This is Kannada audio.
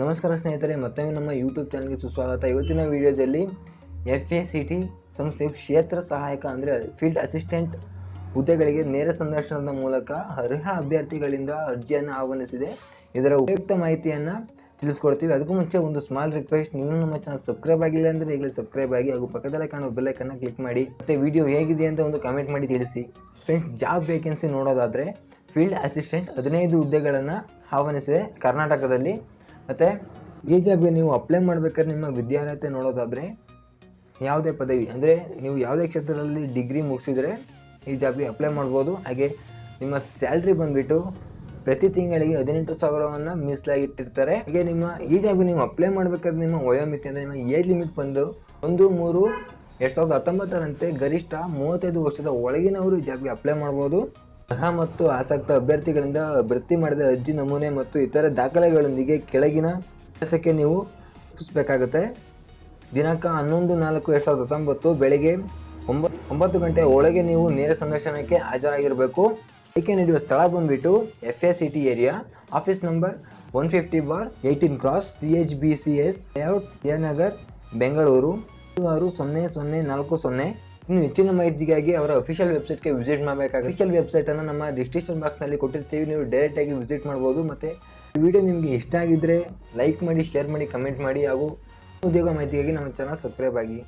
ನಮಸ್ಕಾರ ಸ್ನೇಹಿತರೆ, ಮತ್ತೊಮ್ಮೆ ನಮ್ಮ ಯೂಟ್ಯೂಬ್ ಚಾನಲ್ಗೆ ಸುಸ್ವಾಗತ. ಇವತ್ತಿನ ವಿಡಿಯೋದಲ್ಲಿ ಎಫ್ ಎ ಸಿ ಟಿ ಸಂಸ್ಥೆಯು ಕ್ಷೇತ್ರ ಸಹಾಯಕ ಅಂದರೆ ಫೀಲ್ಡ್ ಅಸಿಸ್ಟೆಂಟ್ ಹುದ್ದೆಗಳಿಗೆ ನೇರ ಸಂದರ್ಶನದ ಮೂಲಕ ಅರ್ಹ ಅಭ್ಯರ್ಥಿಗಳಿಂದ ಅರ್ಜಿಯನ್ನು ಆಹ್ವಾನಿಸಿದೆ. ಇದರ ಉಪಯುಕ್ತ ಮಾಹಿತಿಯನ್ನು ತಿಳಿಸ್ಕೊಡ್ತೀವಿ. ಅದಕ್ಕೂ ಮುಂಚೆ ಒಂದು ಸ್ಮಾಲ್ ರಿಕ್ವೆಸ್ಟ್ ನೀವು ನಮ್ಮ ಚಾನಲ್ ಸಬ್ಸ್ಕ್ರೈಬ್ ಆಗಿಲ್ಲ ಅಂದರೆ ಈಗಲೇ ಸಬ್ಸ್ಕ್ರೈಬ್ ಆಗಿ ಹಾಗೂ ಪಕ್ಕದಲ್ಲೇ ಕಾಣುವ ಬೆಲ್ಲೈಕನ್ನು ಕ್ಲಿಕ್ ಮಾಡಿ. ಮತ್ತು ವಿಡಿಯೋ ಹೇಗಿದೆ ಅಂತ ಒಂದು ಕಮೆಂಟ್ ಮಾಡಿ ತಿಳಿಸಿ. ಫ್ರೆಂಡ್ಸ್ ಜಾಬ್ ವೇಕೆನ್ಸಿ ನೋಡೋದಾದರೆ ಫೀಲ್ಡ್ ಅಸಿಸ್ಟೆಂಟ್ ಹದಿನೈದು ಹುದ್ದೆಗಳನ್ನು ಆಹ್ವಾನಿಸಿದೆ ಕರ್ನಾಟಕದಲ್ಲಿ. ಮತ್ತು ಈ ಜಾಬ್ಗೆ ನೀವು ಅಪ್ಲೈ ಮಾಡಬೇಕಾದ್ರೆ ನಿಮ್ಮ ವಿದ್ಯಾರ್ಹತೆ ನೋಡೋದಾದರೆ ಯಾವುದೇ ಪದವಿ, ಅಂದರೆ ನೀವು ಯಾವುದೇ ಕ್ಷೇತ್ರದಲ್ಲಿ ಡಿಗ್ರಿ ಮುಗಿಸಿದರೆ ಈ ಜಾಬ್ಗೆ ಅಪ್ಲೈ ಮಾಡ್ಬೋದು. ಹಾಗೆ ನಿಮ್ಮ ಸ್ಯಾಲ್ರಿ ಬಂದುಬಿಟ್ಟು ಪ್ರತಿ ತಿಂಗಳಿಗೆ ಹದಿನೆಂಟು ಸಾವಿರವನ್ನು ಮೀಸಲಾಗಿಟ್ಟಿರ್ತಾರೆ ಹಾಗೆ ನಿಮ್ಮ ಈ ಜಾಬ್ಗೆ ನೀವು ಅಪ್ಲೈ ಮಾಡಬೇಕಾದ್ರೆ ನಿಮ್ಮ ವಯೋಮಿತಿ ಅಂದರೆ ನಿಮ್ಮ ಏಜ್ ಲಿಮಿಟ್ ಬಂದು ಒಂದು, ಮೂರು, ಎರಡು ಸಾವಿರದ ಹತ್ತೊಂಬತ್ತರಂತೆ ಗರಿಷ್ಠ ಮೂವತ್ತೈದು ವರ್ಷದ ಒಳಗಿನವರು ಈ ಜಾಬ್ಗೆ ಅಪ್ಲೈ ಮಾಡ್ಬೋದು. ಅರ್ಹ ಮತ್ತು ಆಸಕ್ತ ಅಭ್ಯರ್ಥಿಗಳಿಂದ ಭರ್ತಿ ಮಾಡಿದ ಅರ್ಜಿ ನಮೂನೆ ಮತ್ತು ಇತರ ದಾಖಲೆಗಳೊಂದಿಗೆ ಕೆಳಗಿನ ಕೆಲಸಕ್ಕೆ ನೀವು ಒಪ್ಪಿಸಬೇಕಾಗುತ್ತೆ. ದಿನಾಂಕ ಹನ್ನೊಂದು ನಾಲ್ಕು ಎರಡು ಸಾವಿರದ ಹತ್ತೊಂಬತ್ತು ಬೆಳಗ್ಗೆ ಒಂಬತ್ತು ಒಂಬತ್ತು ಗಂಟೆ ಒಳಗೆ ನೀವು ನೇರ ಸಂದರ್ಶನಕ್ಕೆ ಹಾಜರಾಗಿರಬೇಕು. ಆಯ್ಕೆ ನೀಡುವ ಸ್ಥಳ ಬಂದುಬಿಟ್ಟು F A C T area office number one fifty bar eighteen cross C H B C S layout Jayanagar Bengaluru ಆರು ಸೊನ್ನೆ ಸೊನ್ನೆ ನಾಲ್ಕು ಸೊನ್ನೆ ಇನ್ನು ಹೆಚ್ಚಿನ ಮಾಹಿತಿಗಾಗಿ ಅವರ ಅಫಿಷಿಯಲ್ ವೆಬ್ಸೈಟ್ಗೆ ವಿಸಿಟ್ ಮಾಡಬೇಕಾಗುತ್ತೆ. ಅಫಿಷಿಯಲ್ ವೆಬ್ಸೈಟನ್ನು ನಮ್ಮ ಡಿಸ್ಕ್ರಿಪ್ಷನ್ ಬಾಕ್ಸ್ನಲ್ಲಿ ಕೊಟ್ಟಿರ್ತೀವಿ. ನೀವು ಡೈರೆಕ್ಟಾಗಿ ವಿಸಿಟ್ ಮಾಡ್ಬೋದು. ಮತ್ತು ಈ ವಿಡಿಯೋ ನಿಮಗೆ ಇಷ್ಟ ಆಗಿದ್ದರೆ ಲೈಕ್ ಮಾಡಿ ಶೇರ್ ಮಾಡಿ ಕಮೆಂಟ್ ಮಾಡಿ ಹಾಗೂ ಉದ್ಯೋಗ ಮಾಹಿತಿಗಾಗಿ ನಮ್ಮ ಚಾನಲ್ ಸಬ್ಸ್ಕ್ರೈಬ್ ಆಗಿ.